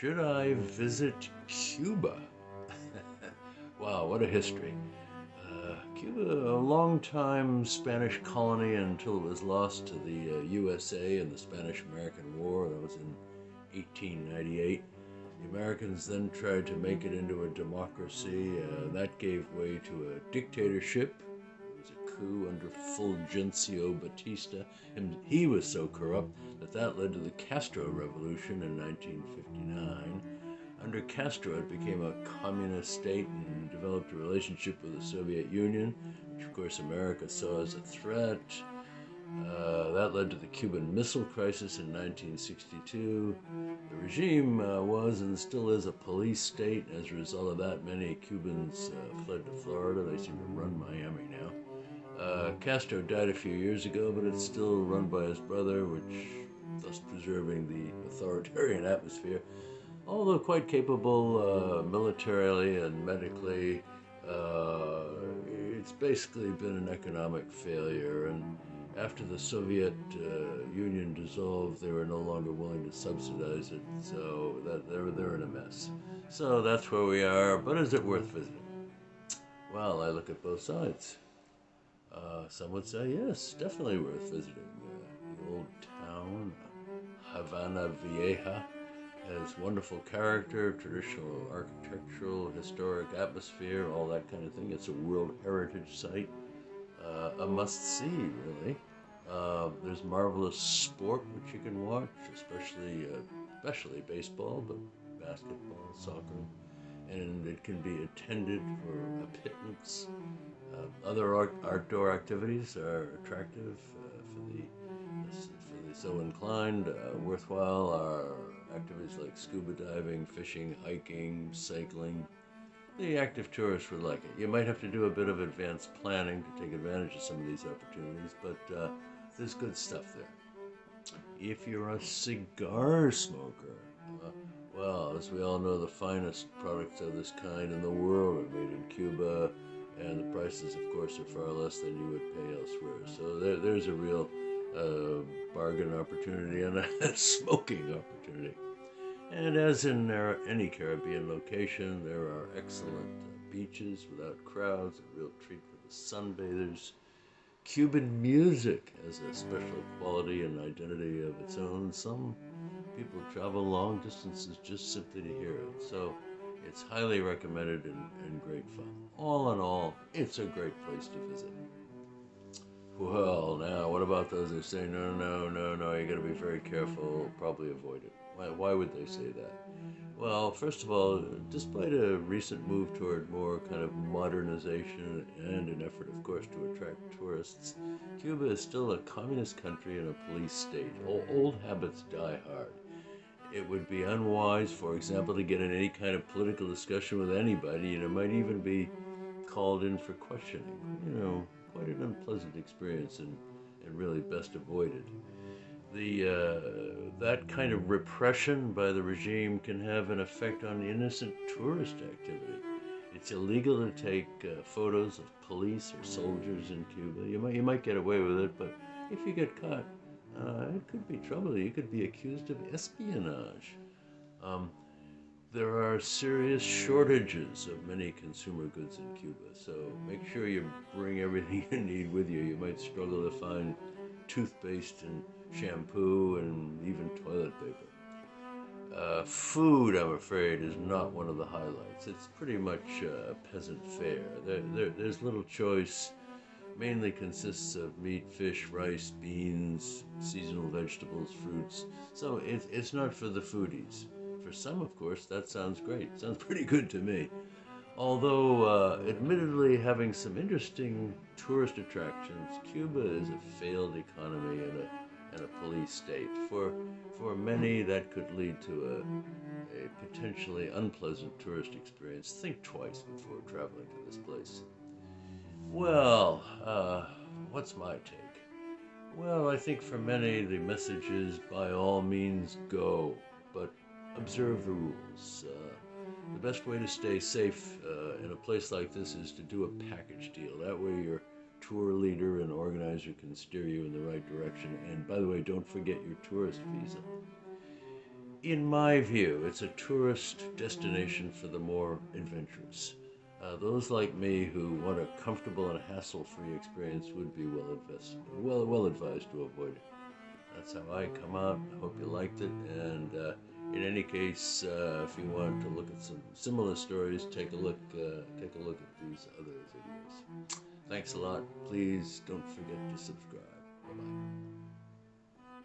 Should I visit Cuba? wow, what a history. Uh, Cuba, a long-time Spanish colony until it was lost to the uh, USA in the Spanish-American War. That was in 1898. The Americans then tried to make it into a democracy. Uh, that gave way to a dictatorship. Coup under Fulgencio Batista. And he was so corrupt that that led to the Castro Revolution in 1959. Under Castro, it became a communist state and developed a relationship with the Soviet Union, which of course America saw as a threat. Uh, that led to the Cuban Missile Crisis in 1962. The regime uh, was and still is a police state. As a result of that, many Cubans uh, fled to Florida. They seem to run Miami now. Uh, Castro died a few years ago, but it's still run by his brother, which thus preserving the authoritarian atmosphere. Although quite capable uh, militarily and medically, uh, it's basically been an economic failure and after the Soviet uh, Union dissolved, they were no longer willing to subsidize it, so that they're, they're in a mess. So that's where we are, but is it worth visiting? Well, I look at both sides. Uh, some would say, yes, definitely worth visiting. Uh, the old town, Havana Vieja, has wonderful character, traditional architectural, historic atmosphere, all that kind of thing. It's a World Heritage Site uh, a must-see, really. Uh, there's marvelous sport which you can watch, especially uh, especially baseball, but basketball, soccer, and it can be attended for a pittance. Uh, other art- outdoor activities are attractive uh, for the for the so inclined. Uh, worthwhile are activities like scuba diving, fishing, hiking, cycling, the active tourist would like it. You might have to do a bit of advanced planning to take advantage of some of these opportunities, but there's good stuff there. If you're a cigar smoker, uh, well, as we all know, the finest products of this kind in the world are made in Cuba, and the prices, of course, are far less than you would pay elsewhere. So there, there's a real uh, bargain opportunity and a smoking opportunity. And as in any Caribbean location, there are excellent uh, beaches without crowds, a real treat for the sunbathers. Cuban music has a special quality and identity of its own. Some people travel long distances just simply to hear it. So it's highly recommended and, and great fun. All in all, it's a great place to visit. Well, now, what about those who say, no, no, no, no, you gotta be very careful, probably avoid it? Why, why would they say that? Well, first of all, despite a recent move toward more kind of modernization and an effort, of course, to attract tourists, Cuba is still a communist country and a police state. Old habits die hard. It would be unwise, for example, to get in any kind of political discussion with anybody, and it might even be called in for questioning. You know, quite an unpleasant experience and, and really best avoided the uh, that kind of repression by the regime can have an effect on innocent tourist activity. It's illegal to take uh, photos of police or soldiers in Cuba. You might you might get away with it, but if you get caught, uh, it could be trouble. You could be accused of espionage. Um, there are serious shortages of many consumer goods in Cuba, so make sure you bring everything you need with you. You might struggle to find toothpaste and shampoo, and even toilet paper. Uh, food, I'm afraid, is not one of the highlights. It's pretty much uh, peasant fare. There, there, there's little choice. Mainly consists of meat, fish, rice, beans, seasonal vegetables, fruits. So it, it's not for the foodies. For some, of course, that sounds great. Sounds pretty good to me. Although, uh, admittedly, having some interesting tourist attractions, Cuba is a failed economy and a and a police state. For, for many, that could lead to a, a potentially unpleasant tourist experience. Think twice before traveling to this place. Well, uh, what's my take? Well, I think for many, the message is by all means go, but observe the rules. Uh, the best way to stay safe uh, in a place like this is to do a package deal. That way, you're tour leader and organizer can steer you in the right direction. And by the way, don't forget your tourist visa. in my view, it's a tourist destination for the more adventurous. Uh, those like me who want a comfortable and hassle-free experience would be well invested, well well advised to avoid it. That's how I come out. I hope you liked it, and uh, in any case, uh, if you want to look at some similar stories, take a look uh, take a look at these other videos. Thanks a lot. Please don't forget to subscribe. Bye bye.